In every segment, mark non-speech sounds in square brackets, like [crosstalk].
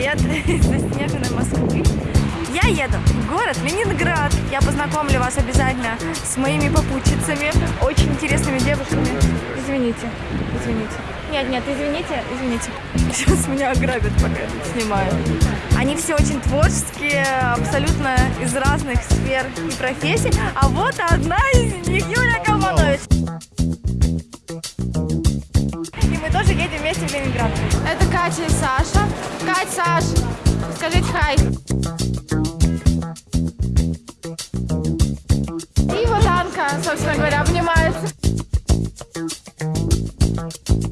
привет [laughs] из заснеженной Москвы. Я еду в город Ленинград. Я познакомлю вас обязательно с моими попутчицами, очень интересными девушками. Извините, извините. Нет, нет, извините, извините. [laughs] Сейчас меня ограбят, пока снимаю. Они все очень творческие, абсолютно из разных сфер и профессий. А вот одна из них, Юлия Калманович. И мы тоже едем вместе в Ленинград. Это Катя и Саша. Саш, скажите хай. И вот Анка, собственно говоря, обнимается.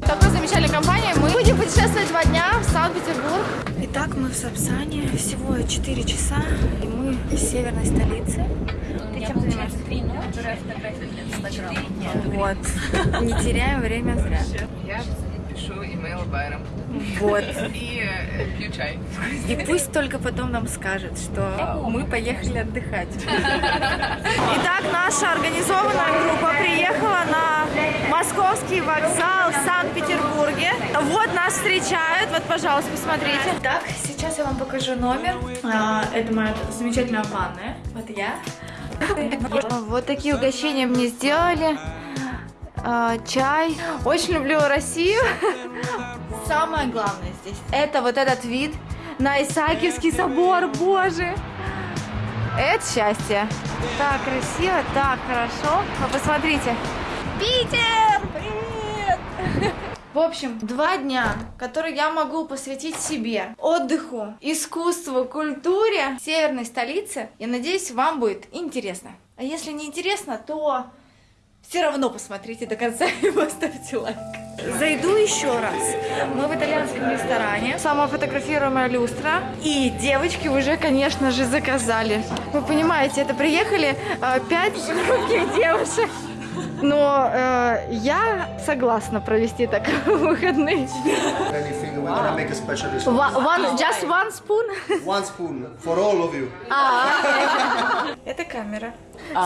Такой замечательной компанией мы будем путешествовать два дня в Санкт-Петербург. Итак, мы в Сапсане. Всего 4 часа, и мы в северной столице. Ты чем занимаешься? Вот. Не теряем время зря. Имейл Байрам Вот. и э, пью чай. И пусть только потом нам скажет, что мы поехали отдыхать. Итак, наша организованная группа приехала на московский вокзал в Санкт-Петербурге. Вот нас встречают. Вот, пожалуйста, посмотрите. Так, сейчас я вам покажу номер. А, Это моя замечательная ванная. Вот я. Вот такие угощения мне сделали. А, чай. Очень люблю Россию. [laughs] Самое главное здесь это вот этот вид на Исаакиевский собор, боже. Это счастье. Так красиво, так хорошо. Вы посмотрите. Питер! Привет! [laughs] В общем, два дня, которые я могу посвятить себе, отдыху, искусству, культуре северной столицы. Я надеюсь, вам будет интересно. А если не интересно, то все равно посмотрите до конца [laughs] и поставьте лайк. Зайду еще раз. Мы в итальянском ресторане. Самофотографируемая люстра. И девочки уже, конечно же, заказали. Вы понимаете, это приехали э, пять русских девушек. Но э, я согласна провести так [laughs] выходные. We're gonna make a special dish. One, one- just one spoon. One spoon for all of you. [laughs] Это камера.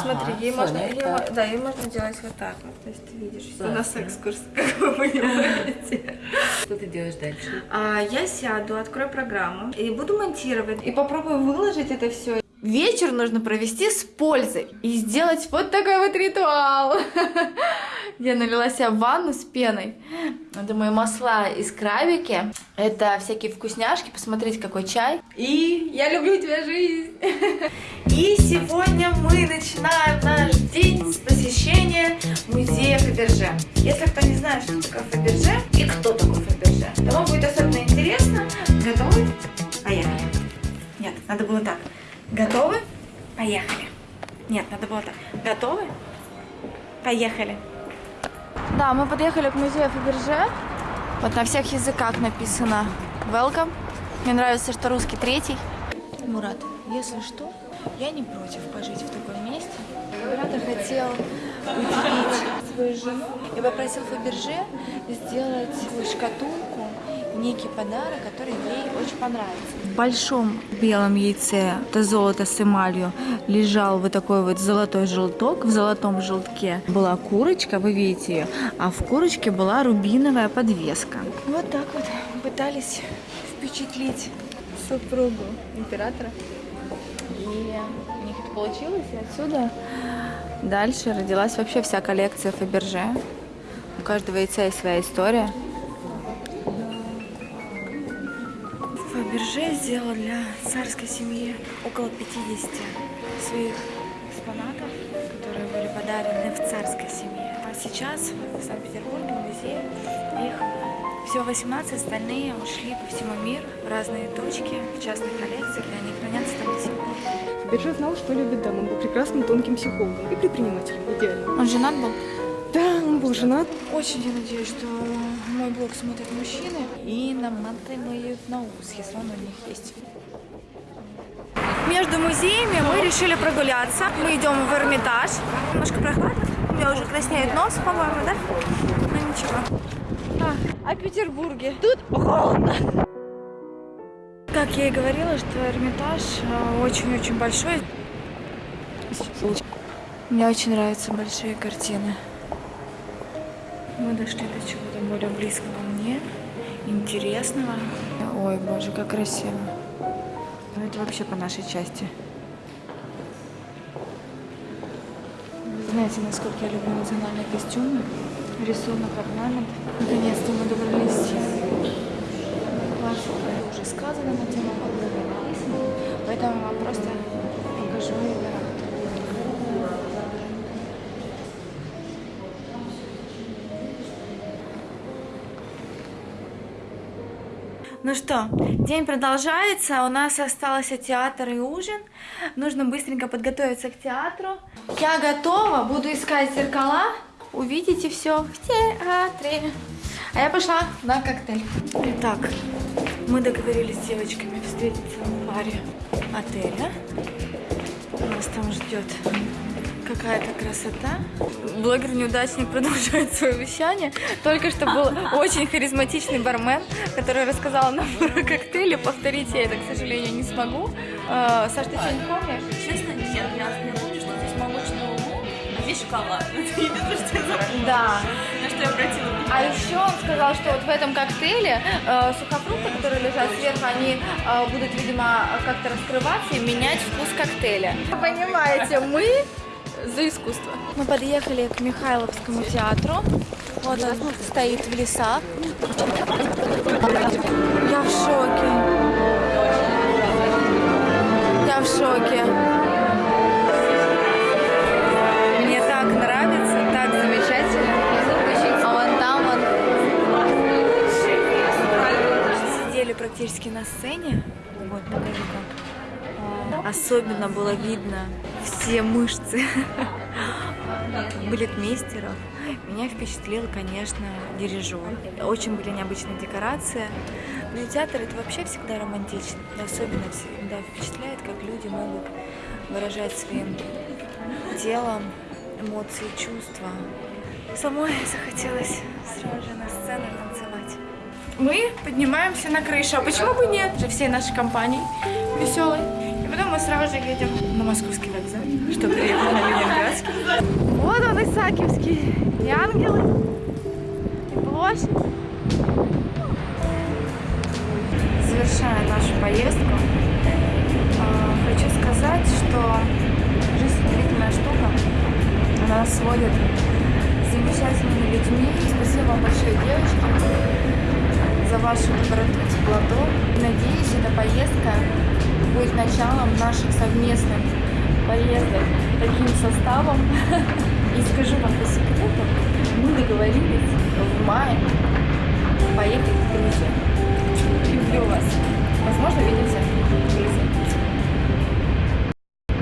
Смотри, ей можно, мо- да, ей можно делать вот так вот. То есть ты видишь, у нас экскурс, [laughs] как вы понимаете. Что ты делаешь дальше? А, я сяду, открою программу и буду монтировать. И попробую выложить это все. Вечер нужно провести с пользой и сделать вот такой вот ритуал. [laughs] Я налила себе ванну с пеной. Мои масла из крабики. Это всякие вкусняшки. Посмотрите, какой чай. И я люблю тебя, жизнь. [laughs] И сегодня мы начинаем наш день с посещения музея Фаберже. Если кто не знает, что такое Фаберже и кто такой Фаберже, то вам будет особенно интересно. Готовы? Поехали. Нет, надо было так. Готовы? Поехали. Нет, надо было так. Готовы? Поехали. Да, мы подъехали к музею Фаберже. Вот на всех языках написано Welcome. Мне нравится, что русский третий. Мурат, если что, я не против пожить в таком месте. Император хотел удивить свою жену и попросил Фаберже сделать шкатулку, некий подарок, который ей очень понравится. В большом белом яйце, это золото с эмалью, лежал вот такой вот золотой желток. В золотом желтке была курочка, вы видите ее, а в курочке была рубиновая подвеска. Вот так вот пытались впечатлить супругу императора. И у них это получилось, и отсюда дальше родилась вообще вся коллекция Фаберже. У каждого яйца есть своя история. Фаберже сделал для царской семьи около 50 своих экспонатов, которые были подарены в царской семье. А сейчас в Санкт-Петербурге, в музее, их всего 18, остальные ушли по всему миру в разные точки, в частных коллекциях, и они хранятся там до сих пор. Биржа знал, что любит дам. Он был прекрасным тонким психологом и предпринимателем. Идеально. Он женат был? Да, он был женат. Очень я надеюсь, что мой блог смотрят мужчины. И наматывают на ус, если он у них есть. Между музеями мы решили прогуляться. Мы идем в Эрмитаж. Немножко прохладно. У меня уже краснеет нос, по-моему, да? Ну ничего. А в Петербурге? Тут холодно. Как я и говорила, что Эрмитаж э, очень-очень большой. Мне очень нравятся большие картины. Мы дошли до чего-то более близкого мне, интересного. Ой, боже, как красиво. Ну, это вообще по нашей части. Вы знаете, насколько я люблю национальные костюмы, рисунок, орнамент. Наконец-то мы добрались. Уже сказано на тему поэтому я вам просто покажу Эмират. Ну что, день продолжается, у нас остался театр и ужин. Нужно быстренько подготовиться к театру. Я готова, буду искать зеркала. Увидите все в театре. А я пошла на коктейль. Итак, мы договорились с девочками встретиться в баре отеля. Нас там ждет какая-то красота. Блогер-неудачник продолжает свое вещание. Только что был очень харизматичный бармен, который рассказал нам про коктейли. Повторить я это, к сожалению, не смогу. Э, Саш, ты что-нибудь помнишь? Честно, нет, я, я помню, что здесь молочный луг, а здесь шоколад. [laughs] Это единственное, что я запомнила. Да. На что я обратила внимание. А еще он сказал, что вот в этом коктейле э, сухофрукты, которые лежат сверху, они э, будут, видимо, как-то раскрываться и менять вкус коктейля. Понимаете, мы за искусство. Мы подъехали к Михайловскому театру. Вот он стоит в лесах. Я в шоке. Я в шоке. Мне так нравится, так замечательно. А вон там вон сидели практически на сцене. Вот, Особенно было видно все мышцы [laughs] балетмейстеров. Меня впечатлил, конечно, дирижер. Очень были необычные декорации. Ну и театр это вообще всегда романтично. Особенно всегда впечатляет, как люди могут выражать своим телом эмоции, чувства. Самой [laughs] захотелось сразу же на сцену танцевать. Мы поднимаемся на крышу. А почему бы нет? Же всей нашей компании веселой. Потом мы сразу же едем на московский вокзал, чтобы приехать на Ленинградский. Вот он, Исаакиевский. И ангелы, и площадь. Завершая нашу поездку, а, хочу сказать, что жизнь удивительная штука. Она нас сводит с замечательными людьми. Спасибо вам большое, девочки, за вашу доброту, теплоту. Надеюсь, эта поездка будет началом наших совместных поездок таким составом. И скажу вам по секрету, мы договорились в мае поехать в Грузию. Люблю вас. Возможно, увидимся в Грузии.